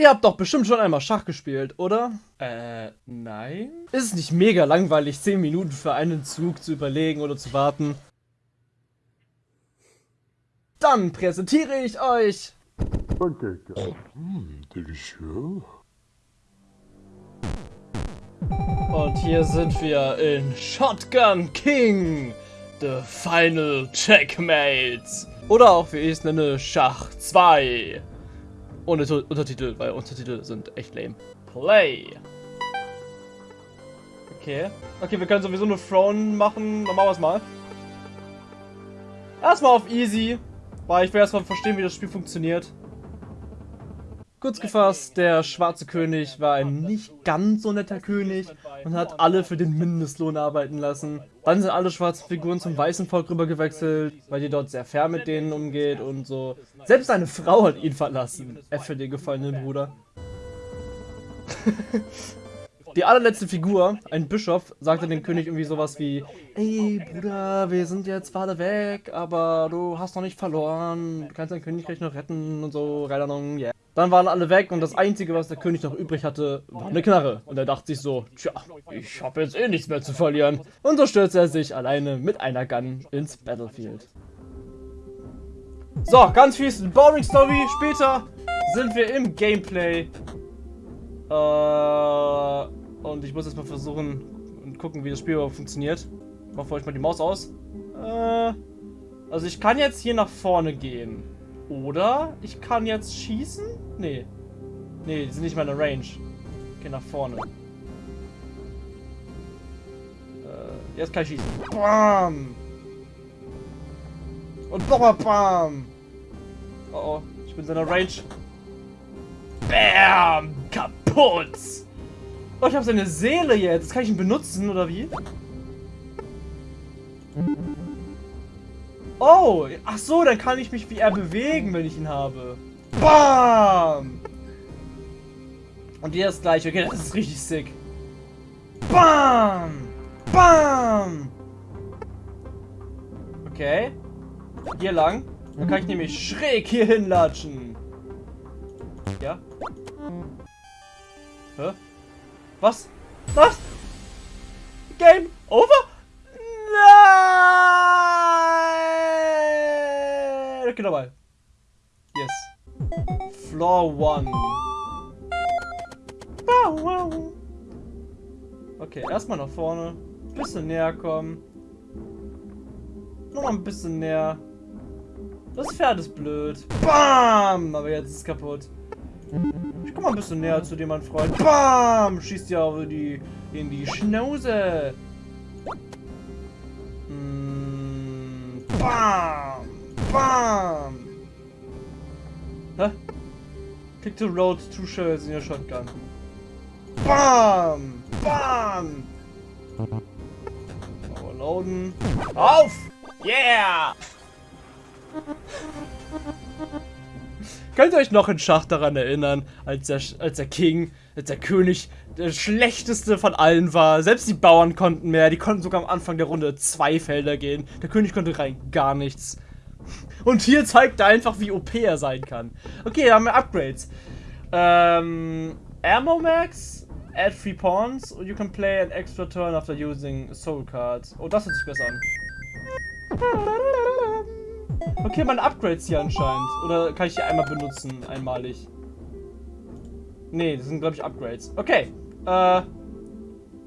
Ihr habt doch bestimmt schon einmal Schach gespielt, oder? Äh, nein. Ist es nicht mega langweilig, 10 Minuten für einen Zug zu überlegen oder zu warten? Dann präsentiere ich euch... Und hier sind wir in Shotgun King, The Final Checkmate. Oder auch, wie ich es nenne, Schach 2. Ohne Untertitel, weil Untertitel sind echt lame. Play. Okay. Okay, wir können sowieso nur Throne machen. Dann machen wir es mal. Erstmal auf Easy, weil ich will erstmal verstehen, wie das Spiel funktioniert. Kurz gefasst, der schwarze König war ein nicht ganz so netter König und hat alle für den Mindestlohn arbeiten lassen. Dann sind alle schwarzen Figuren zum weißen Volk rüber gewechselt, weil die dort sehr fair mit denen umgeht und so. Selbst seine Frau hat ihn verlassen. F für den gefallenen Bruder. Die allerletzte Figur, ein Bischof, sagte dem König irgendwie sowas wie Ey Bruder, wir sind jetzt gerade weg, aber du hast noch nicht verloren, du kannst dein Königreich noch retten und so, keine Ahnung, yeah. Dann waren alle weg und das einzige, was der König noch übrig hatte, war eine Knarre. Und er dachte sich so, tja, ich habe jetzt eh nichts mehr zu verlieren. Und so stürzte er sich alleine mit einer Gun ins Battlefield. So, ganz fies Boring Story. Später sind wir im Gameplay. Äh, und ich muss jetzt mal versuchen und gucken, wie das Spiel überhaupt funktioniert. Mach ich mal die Maus aus. Äh, also ich kann jetzt hier nach vorne gehen. Oder ich kann jetzt schießen? Nee. Nee, die sind nicht mal in der Range. Okay, nach vorne. Äh, jetzt kann ich schießen. Bam! Und nochmal Bam! Oh oh, ich bin in der Range. Bam! Kaputt! Oh, ich habe seine Seele. Jetzt kann ich ihn benutzen, oder wie? Oh, ach so, dann kann ich mich wie er bewegen, wenn ich ihn habe. Bam! Und hier das gleiche. Okay, das ist richtig sick. Bam! Bam! Okay. Hier lang. Dann kann ich nämlich schräg hier hinlatschen. Ja? Hä? Was? Was? Game over? Nein! Nochmal. Yes. Floor 1. Wow, wow. Okay, erstmal nach vorne. Bisschen näher kommen. Noch ein bisschen näher. Das Pferd ist blöd. Bam! Aber jetzt ist es kaputt. Ich komm mal ein bisschen näher zu dem, mein Freund. Bam! Schießt ja auf die, in die Schnauze. Mm, bam! Bam! Hä? Click to road two shells in your shotgun. Bam! Bam! Overloaden. Auf! Yeah! Könnt ihr euch noch in Schach daran erinnern, als der, als der King, als der König der schlechteste von allen war? Selbst die Bauern konnten mehr, die konnten sogar am Anfang der Runde zwei Felder gehen. Der König konnte rein gar nichts. Und hier zeigt er einfach, wie OP er sein kann. Okay, da haben wir Upgrades. Ähm, Ammo Max, add three pawns, or you can play an extra turn after using soul cards. Oh, das hört sich besser an. Okay, meine Upgrades hier anscheinend. Oder kann ich die einmal benutzen, einmalig? Nee, das sind, glaube ich, Upgrades. Okay. Äh.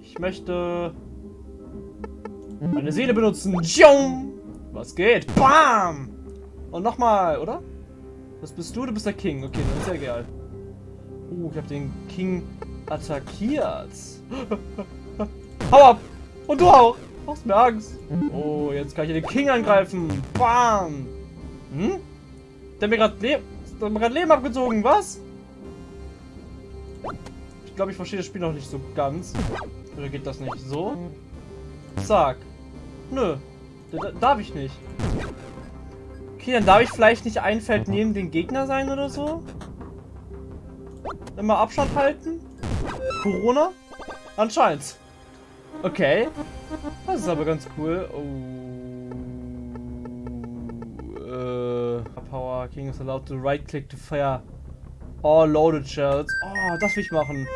Ich möchte. Meine Seele benutzen. Tschung! Was geht? Bam! Und nochmal, oder? Was bist du? Du bist der King. Okay, dann ist ja egal. Uh, ich habe den King attackiert. Hau ab! Und du auch! Machst mir Angst. Oh, jetzt kann ich den King angreifen. Bam! Hm? Der hat mir gerade Le Leben abgezogen, was? Ich glaube, ich verstehe das Spiel noch nicht so ganz. Oder geht das nicht so? Zack. Nö. Da- Darf ich nicht. Okay, dann darf ich vielleicht nicht ein Feld neben den Gegner sein oder so? Immer Abstand halten? Corona? Anscheinend. Okay. Das ist aber ganz cool. Oh. Äh. Power King is allowed to right click to fire Oh, loaded shells. Oh, das will ich machen.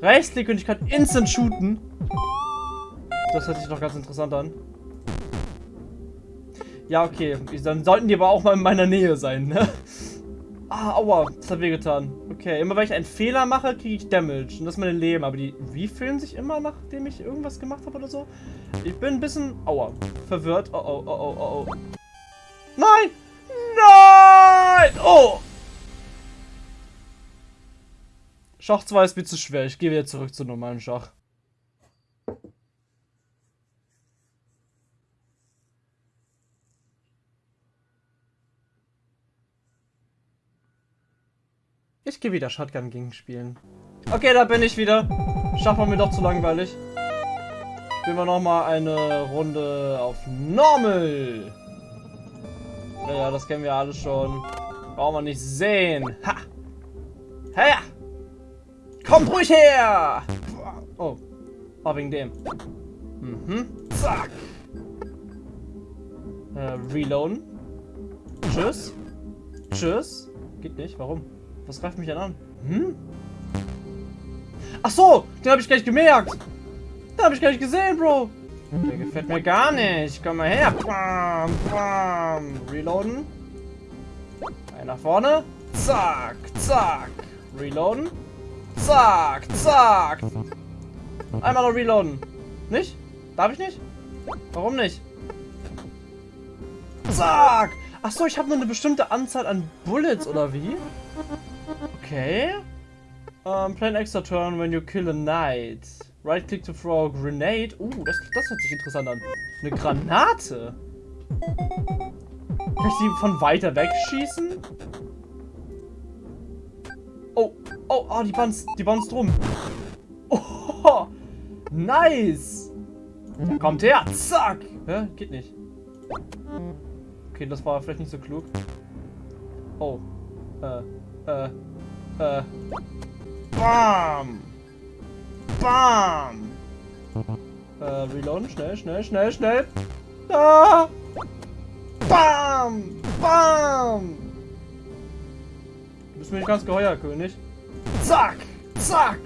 Rechtsklick und ich kann instant shooten. Das hört sich doch ganz interessant an. Ja, okay. Dann sollten die aber auch mal in meiner Nähe sein, ne? Ah, aua. Das hat wehgetan. Okay, immer wenn ich einen Fehler mache, kriege ich Damage. Und das ist mein Leben. Aber die refillen sich immer, nachdem ich irgendwas gemacht habe oder so. Ich bin ein bisschen, aua, verwirrt. Oh, oh, oh, oh, oh, oh. Nein! Nein! Oh! Schach 2 ist mir zu schwer. Ich gehe wieder zurück zu normalen Schach. Ich gehe wieder Shotgun gegen spielen. Okay, da bin ich wieder. Schach war mir doch zu langweilig. Spielen wir nochmal eine Runde auf Normal. Ja, das kennen wir alle schon. Brauchen wir nicht sehen. Ha! Hey! Kommt ruhig her! Oh. Oh, wegen dem. Mhm. Zack. Äh, reloaden. Tschüss. Tschüss. Geht nicht. Warum? Was greift mich denn an? Hm? Ach so, den habe ich gleich gemerkt. Den habe ich gar nicht gesehen, Bro. Der gefällt mir gar nicht. Komm mal her. Bam, bam. Reloaden. Ein nach vorne. Zack, zack. Reloaden. Zack, zack. Einmal noch reloaden. Nicht? Darf ich nicht? Warum nicht? Zack. Ach so, ich habe nur eine bestimmte Anzahl an Bullets, oder wie? Okay. Um, plan extra turn when you kill a knight. Right click to throw a grenade. Uh, das, das hört sich interessant an. Eine Granate. Kann ich die von weiter weg schießen? Oh, oh, oh, die bounce, die bounce drum. Oh, nice. Kommt her. Zack. Hä? Geht nicht. Okay, das war vielleicht nicht so klug. Oh. Äh, äh. Äh. Bam! Bam! Äh, reloaden. Schnell, schnell, schnell, schnell. Ah! Bam! Bam! Du bist mir nicht ganz geheuer, König. Zack! Zack!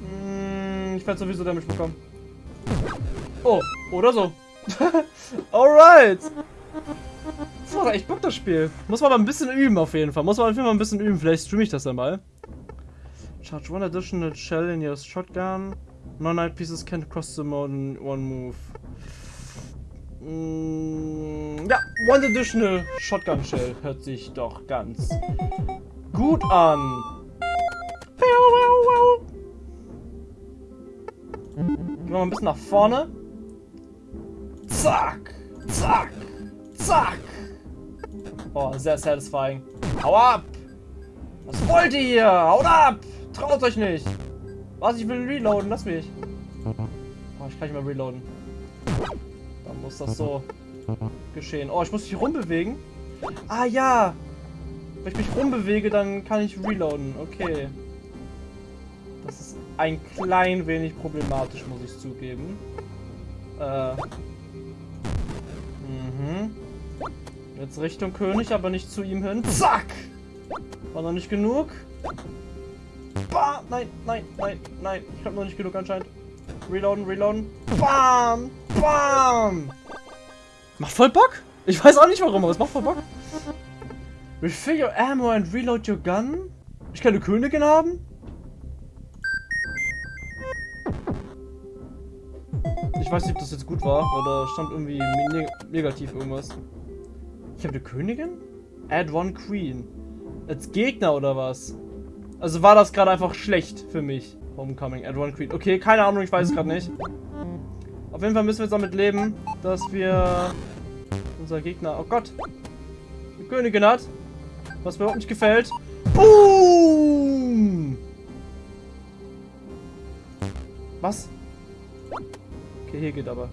Hm, ich werde sowieso Damage bekommen. Oh, oder so. Alright! Macht echt Bock, das Spiel. Muss man mal ein bisschen üben, auf jeden Fall. Muss man auf jeden Fall ein bisschen üben. Vielleicht streame ich das dann mal. Charge one additional shell in your shotgun. Non-night pieces can't cross the mode in one move. Mm, ja, one additional shotgun shell hört sich doch ganz gut an. Gehen wir mal ein bisschen nach vorne. Zack, zack, zack. Oh, sehr satisfying. Hau ab! Was wollt ihr hier? Haut ab! Traut euch nicht! Was, ich will reloaden, lass mich. Oh, ich kann nicht mehr reloaden. Dann muss das so geschehen. Oh, ich muss mich rumbewegen. Ah, ja! Wenn ich mich rumbewege, dann kann ich reloaden. Okay. Das ist ein klein wenig problematisch, muss ich zugeben. Äh. Mhm. Jetzt Richtung König, aber nicht zu ihm hin. Zack! War noch nicht genug. Bam! Nein, nein, nein, nein. Ich habe noch nicht genug anscheinend. Reloaden, reloaden. Bam! Bam! Macht voll Bock. Ich weiß auch nicht warum, aber es macht voll Bock. Refill your ammo and reload your gun? Ich kann eine Königin haben? Ich weiß nicht, ob das jetzt gut war, weil da stand irgendwie negativ irgendwas. Ich habe eine Königin? Add one Queen. Als Gegner oder was? Also war das gerade einfach schlecht für mich. Homecoming, Add one Queen. Okay, keine Ahnung, ich weiß es gerade nicht. Auf jeden Fall müssen wir jetzt damit leben, dass wir unser Gegner... Oh Gott! Eine Königin hat. Was mir überhaupt nicht gefällt. Boom! Was? Okay, hier geht aber.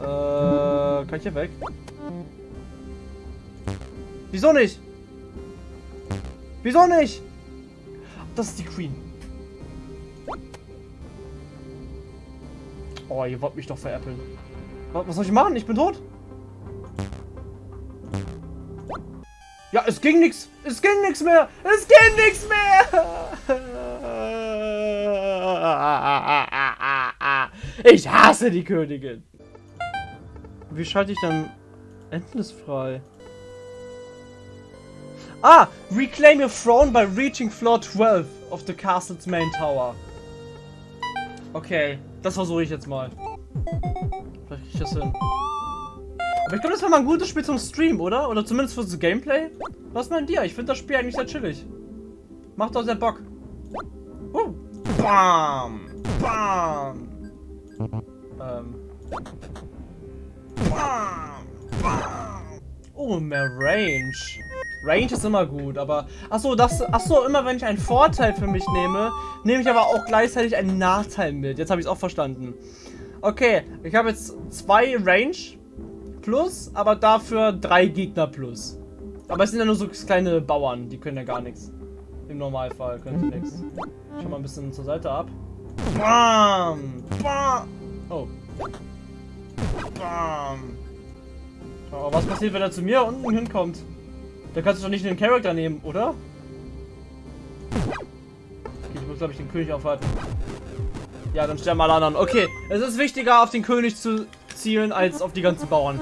Äh, kann ich hier weg? Wieso nicht? Wieso nicht? Das ist die Queen. Oh, ihr wollt mich doch veräppeln. Was soll ich machen? Ich bin tot. Ja, es ging nichts. Es ging nichts mehr. Es ging nichts mehr. Ich hasse die Königin. Wie schalte ich dann Endless frei? Ah, reclaim your throne by reaching floor 12 of the castle's main tower. Okay, das versuche ich jetzt mal. Vielleicht kriege ich das hin. Aber ich glaube, das wäre mal ein gutes Spiel zum Stream, oder? Oder zumindest fürs Gameplay. Was meint ihr? Ich finde das Spiel eigentlich sehr chillig. Macht doch sehr Bock. Uh. Bam! Bam! Ähm. Oh, mehr Range. Range ist immer gut, aber... Achso, das... Achso, immer wenn ich einen Vorteil für mich nehme, nehme ich aber auch gleichzeitig einen Nachteil mit. Jetzt habe ich es auch verstanden. Okay, ich habe jetzt zwei Range plus, aber dafür drei Gegner plus. Aber es sind ja nur so kleine Bauern, die können ja gar nichts. Im Normalfall können sie nichts. Schau mal ein bisschen zur Seite ab. Bam! Bam! Oh. Bam! Oh, was passiert, wenn er zu mir unten hinkommt? Da kannst du doch nicht den Charakter nehmen, oder? Okay, ich muss, glaube ich, den König aufhalten. Ja, dann sterben alle anderen. Okay, es ist wichtiger, auf den König zu zielen, als auf die ganzen Bauern.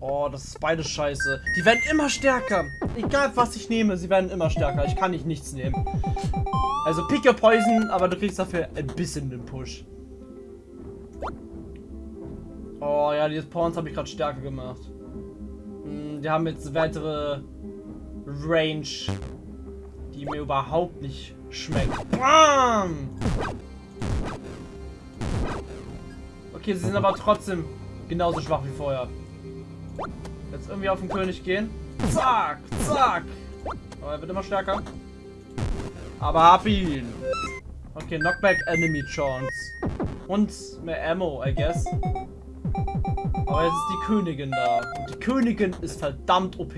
Oh, das ist beides scheiße. Die werden immer stärker. Egal, was ich nehme, sie werden immer stärker. Ich kann nicht nichts nehmen. Also pick your poison, aber du kriegst dafür ein bisschen den Push. Oh ja, die Pawns habe ich gerade stärker gemacht. Hm, die haben jetzt weitere Range, die mir überhaupt nicht schmeckt. Bam! Okay, sie sind aber trotzdem genauso schwach wie vorher. Jetzt irgendwie auf den König gehen. Zack, zack. Aber er wird immer stärker. Aber hab ihn. Okay, Knockback Enemy Chance. Und mehr Ammo, I guess. Aber jetzt ist die Königin da. Und die Königin ist verdammt OP.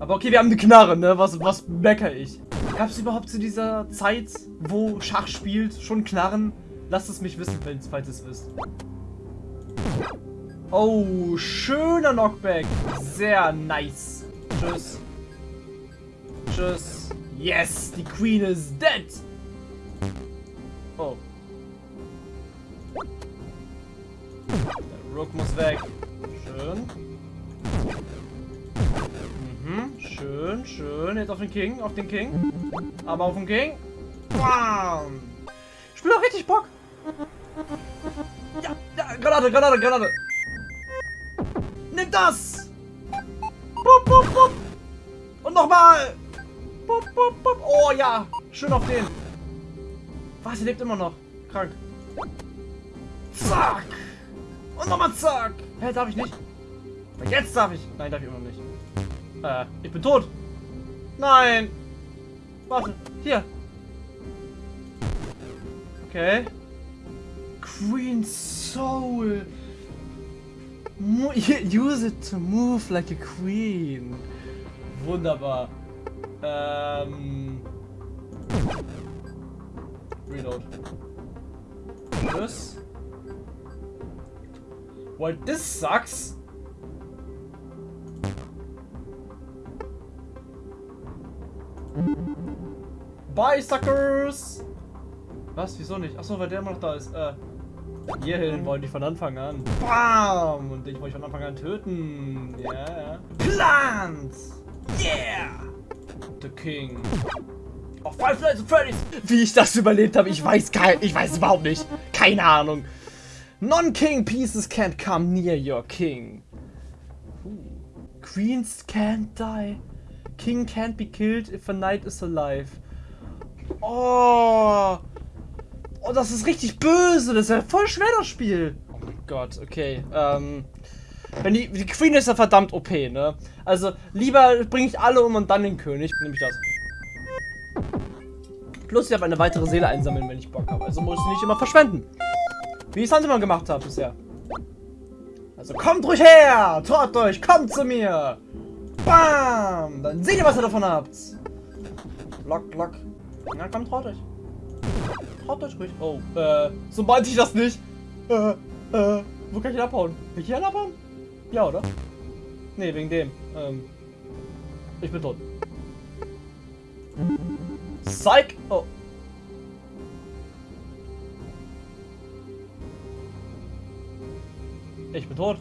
Aber okay, wir haben eine Knarre, ne? Was, was mecker ich? Gab es überhaupt zu dieser Zeit, wo Schach spielt, schon Knarren? Lasst es mich wissen, falls ihr es wisst. Oh, schöner Knockback. Sehr nice. Tschüss. Tschüss. Yes, die Queen is dead. Oh. Der Rook muss weg. Schön. Mhm, schön, schön. Jetzt auf den King, auf den King. Aber auf den King. Bam. Bin doch richtig Bock. Ja, ja, Granate, Granate, Granate. Nimm das. Bup, bup, bup. Und nochmal. Bup, bup, bup. Oh ja, schön auf den. Was, sie lebt immer noch. Krank. Zack. Und nochmal zack. Hä, darf ich nicht? Jetzt darf ich. Nein, darf ich immer noch nicht. Äh, ich bin tot. Nein. Warte, hier. Okay. Queen Soul. Mo use it to move like a queen. Wunderbar. Ähm. Reload. Tschüss. Well, this sucks. Bye, suckers! Was? Wieso nicht? Achso, weil der immer noch da ist. Äh. Hierhin wollen die von Anfang an. Bam! Und ich wollte von Anfang an töten. Ja, ja. Plants! Yeah! The King. Oh, Five Nights at Freddy's! Wie ich das überlebt habe, ich weiß kein, ich weiß überhaupt nicht. Keine Ahnung. Non-King pieces can't come near your King. Queens can't die. King can't be killed if a knight is alive. Oh! Oh, das ist richtig böse. Das ist ja voll schwer, das Spiel. Oh mein Gott, okay. Ähm, wenn die, die Queen ist ja verdammt OP, ne? Also, lieber bringe ich alle um und dann den König. Nehme ich das. Plus, ich habe eine weitere Seele einsammeln, wenn ich Bock habe. Also muss ich nicht immer verschwenden. Wie ich es immer gemacht habe bisher. Also kommt ruhig her! Traut euch, kommt zu mir! Bam! Dann seht ihr, was ihr davon habt. Lock, lock. Na komm, traut euch. Traut euch ruhig. Oh, äh, so meinte ich das nicht. Äh, äh, wo kann ich denn abhauen? Kann ich hier abhauen? Ja, oder? Nee, wegen dem. Ähm, ich bin tot. Psych! Oh. Ich bin tot.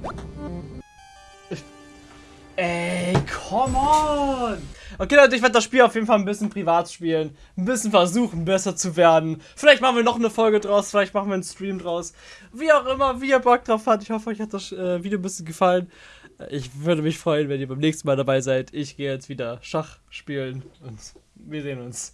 Ey, come on! Okay, Leute, ich werde das Spiel auf jeden Fall ein bisschen privat spielen. Ein bisschen versuchen, besser zu werden. Vielleicht machen wir noch eine Folge draus, vielleicht machen wir einen Stream draus. Wie auch immer, wie ihr Bock drauf habt. Ich hoffe, euch hat das äh, Video ein bisschen gefallen. Ich würde mich freuen, wenn ihr beim nächsten Mal dabei seid. Ich gehe jetzt wieder Schach spielen und wir sehen uns.